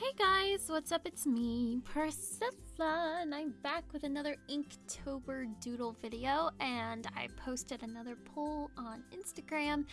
Hey guys, what's up? It's me, Priscilla, and I'm back with another Inktober doodle video. And I posted another poll on Instagram,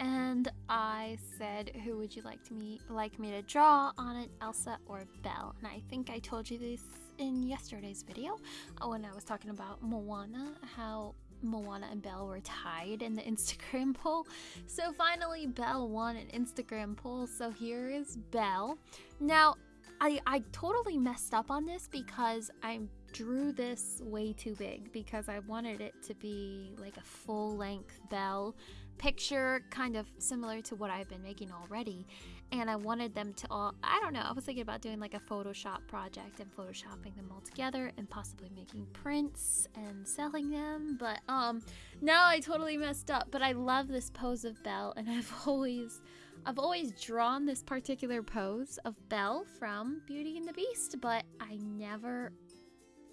and I said, "Who would you like to me like me to draw on it, Elsa or Belle?" And I think I told you this in yesterday's video uh, when I was talking about Moana, how Moana and Belle were tied in the Instagram poll. So finally, Belle won an Instagram poll. So here is Belle. Now, I, I totally messed up on this because I drew this way too big because I wanted it to be like a full length Belle picture, kind of similar to what I've been making already. And I wanted them to all, I don't know, I was thinking about doing like a Photoshop project and photoshopping them all together and possibly making prints and selling them. But um, now I totally messed up. But I love this pose of Belle and I've always. I've always drawn this particular pose of Belle from Beauty and the Beast, but I never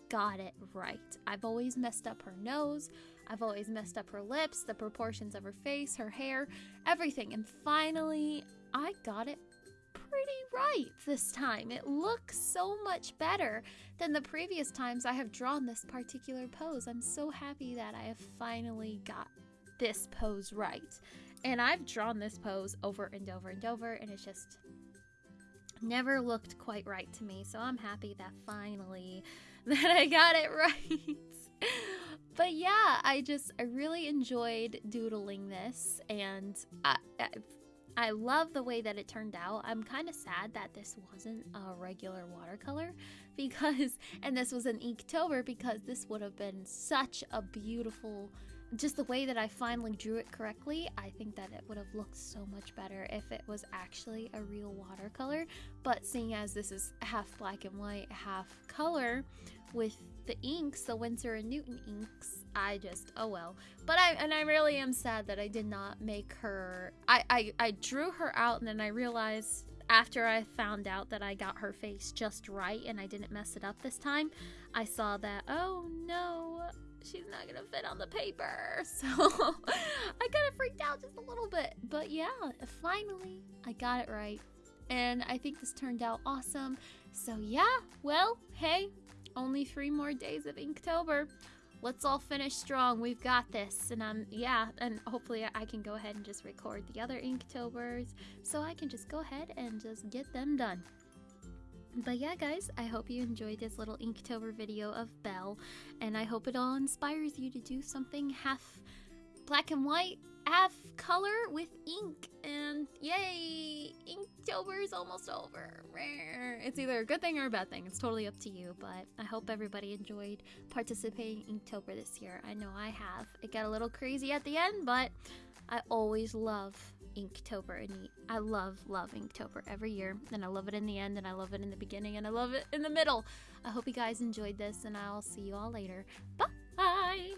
got it right. I've always messed up her nose, I've always messed up her lips, the proportions of her face, her hair, everything. And finally, I got it pretty right this time. It looks so much better than the previous times I have drawn this particular pose. I'm so happy that I have finally got this pose right. And I've drawn this pose over and over and over, and it's just never looked quite right to me. So I'm happy that finally that I got it right. but yeah, I just I really enjoyed doodling this, and I, I, I love the way that it turned out. I'm kind of sad that this wasn't a regular watercolor because, and this was an Inktober because this would have been such a beautiful just the way that I finally drew it correctly, I think that it would have looked so much better if it was actually a real watercolor. But seeing as this is half black and white, half color with the inks, the Winsor and Newton inks, I just, oh well. But I, and I really am sad that I did not make her, I, I, I drew her out and then I realized after I found out that I got her face just right and I didn't mess it up this time, I saw that, oh no, she's not gonna fit on the paper. So I kind of freaked out just a little bit. But yeah, finally, I got it right. And I think this turned out awesome. So yeah, well, hey, only three more days of Inktober. Let's all finish strong. We've got this. And um yeah, and hopefully I can go ahead and just record the other Inktobers so I can just go ahead and just get them done. But yeah, guys, I hope you enjoyed this little Inktober video of Belle, and I hope it all inspires you to do something half black and white, half color with ink. And yay, Inktober is almost over. It's either a good thing or a bad thing. It's totally up to you. But I hope everybody enjoyed participating in Inktober this year. I know I have. It got a little crazy at the end, but I always love Inktober and I love love Inktober every year and I love it in the end and I love it in the beginning and I love it in the middle. I hope you guys enjoyed this and I'll see you all later. Bye.